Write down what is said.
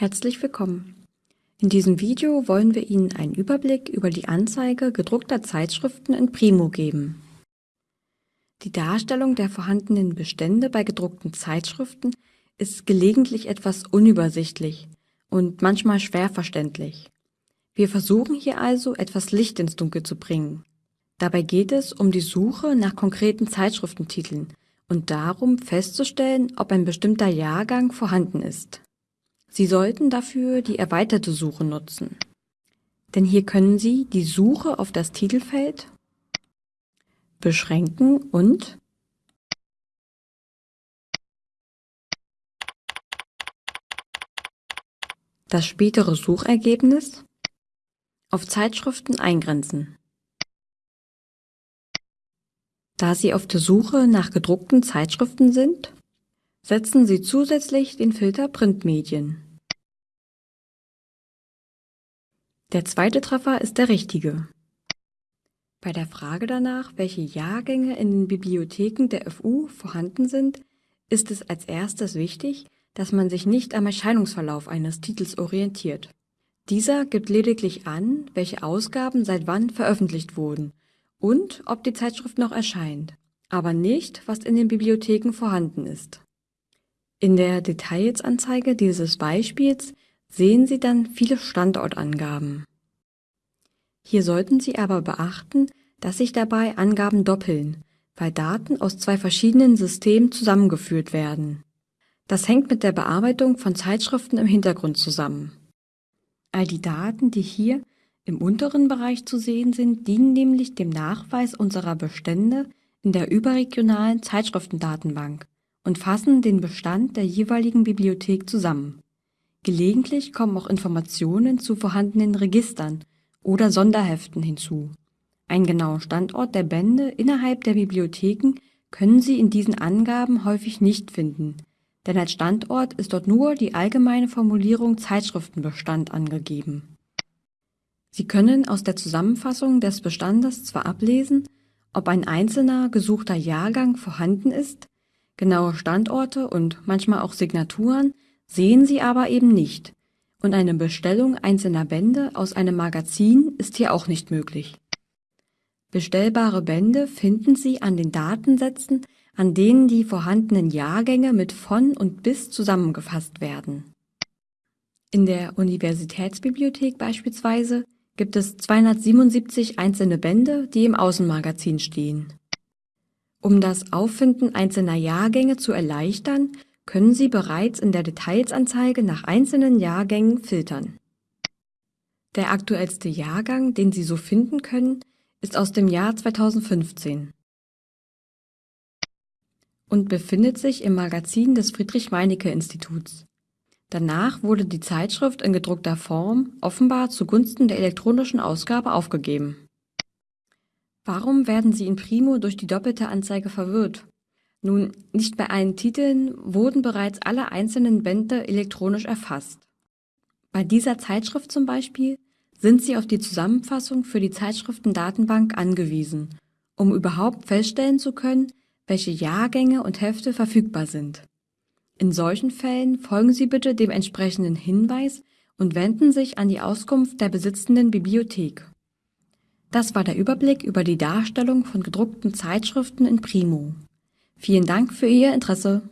Herzlich willkommen. In diesem Video wollen wir Ihnen einen Überblick über die Anzeige gedruckter Zeitschriften in Primo geben. Die Darstellung der vorhandenen Bestände bei gedruckten Zeitschriften ist gelegentlich etwas unübersichtlich und manchmal schwer verständlich. Wir versuchen hier also, etwas Licht ins Dunkel zu bringen. Dabei geht es um die Suche nach konkreten Zeitschriftentiteln und darum festzustellen, ob ein bestimmter Jahrgang vorhanden ist. Sie sollten dafür die erweiterte Suche nutzen. Denn hier können Sie die Suche auf das Titelfeld beschränken und das spätere Suchergebnis auf Zeitschriften eingrenzen. Da Sie auf der Suche nach gedruckten Zeitschriften sind, Setzen Sie zusätzlich den Filter Printmedien. Der zweite Treffer ist der richtige. Bei der Frage danach, welche Jahrgänge in den Bibliotheken der FU vorhanden sind, ist es als erstes wichtig, dass man sich nicht am Erscheinungsverlauf eines Titels orientiert. Dieser gibt lediglich an, welche Ausgaben seit wann veröffentlicht wurden und ob die Zeitschrift noch erscheint, aber nicht, was in den Bibliotheken vorhanden ist. In der Detailsanzeige dieses Beispiels sehen Sie dann viele Standortangaben. Hier sollten Sie aber beachten, dass sich dabei Angaben doppeln, weil Daten aus zwei verschiedenen Systemen zusammengeführt werden. Das hängt mit der Bearbeitung von Zeitschriften im Hintergrund zusammen. All die Daten, die hier im unteren Bereich zu sehen sind, dienen nämlich dem Nachweis unserer Bestände in der überregionalen Zeitschriftendatenbank und fassen den Bestand der jeweiligen Bibliothek zusammen. Gelegentlich kommen auch Informationen zu vorhandenen Registern oder Sonderheften hinzu. Einen genauen Standort der Bände innerhalb der Bibliotheken können Sie in diesen Angaben häufig nicht finden, denn als Standort ist dort nur die allgemeine Formulierung Zeitschriftenbestand angegeben. Sie können aus der Zusammenfassung des Bestandes zwar ablesen, ob ein einzelner gesuchter Jahrgang vorhanden ist, Genaue Standorte und manchmal auch Signaturen sehen Sie aber eben nicht und eine Bestellung einzelner Bände aus einem Magazin ist hier auch nicht möglich. Bestellbare Bände finden Sie an den Datensätzen, an denen die vorhandenen Jahrgänge mit von und bis zusammengefasst werden. In der Universitätsbibliothek beispielsweise gibt es 277 einzelne Bände, die im Außenmagazin stehen um das Auffinden einzelner Jahrgänge zu erleichtern, können Sie bereits in der Detailsanzeige nach einzelnen Jahrgängen filtern. Der aktuellste Jahrgang, den Sie so finden können, ist aus dem Jahr 2015 und befindet sich im Magazin des Friedrich-Meinecke-Instituts. Danach wurde die Zeitschrift in gedruckter Form offenbar zugunsten der elektronischen Ausgabe aufgegeben Warum werden Sie in Primo durch die doppelte Anzeige verwirrt? Nun, nicht bei allen Titeln wurden bereits alle einzelnen Bände elektronisch erfasst. Bei dieser Zeitschrift zum Beispiel sind Sie auf die Zusammenfassung für die Zeitschriftendatenbank angewiesen, um überhaupt feststellen zu können, welche Jahrgänge und Hefte verfügbar sind. In solchen Fällen folgen Sie bitte dem entsprechenden Hinweis und wenden sich an die Auskunft der besitzenden Bibliothek. Das war der Überblick über die Darstellung von gedruckten Zeitschriften in Primo. Vielen Dank für Ihr Interesse.